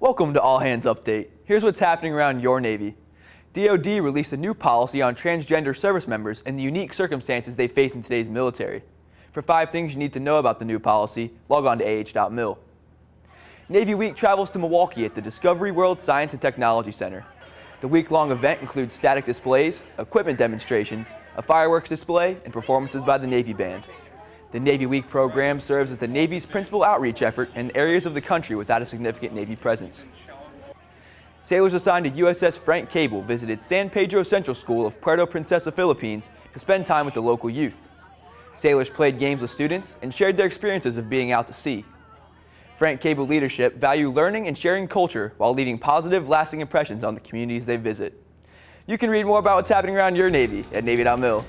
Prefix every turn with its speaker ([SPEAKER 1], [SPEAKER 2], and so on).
[SPEAKER 1] Welcome to All Hands Update. Here's what's happening around your Navy. DoD released a new policy on transgender service members and the unique circumstances they face in today's military. For five things you need to know about the new policy, log on to ah.mil. Navy Week travels to Milwaukee at the Discovery World Science and Technology Center. The week-long event includes static displays, equipment demonstrations, a fireworks display, and performances by the Navy Band. The Navy Week program serves as the Navy's principal outreach effort in areas of the country without a significant Navy presence. Sailors assigned to USS Frank Cable visited San Pedro Central School of Puerto Princesa, Philippines to spend time with the local youth. Sailors played games with students and shared their experiences of being out to sea. Frank Cable leadership value learning and sharing culture while leaving positive, lasting impressions on the communities they visit. You can read more about what's happening around your Navy at Navy.mil.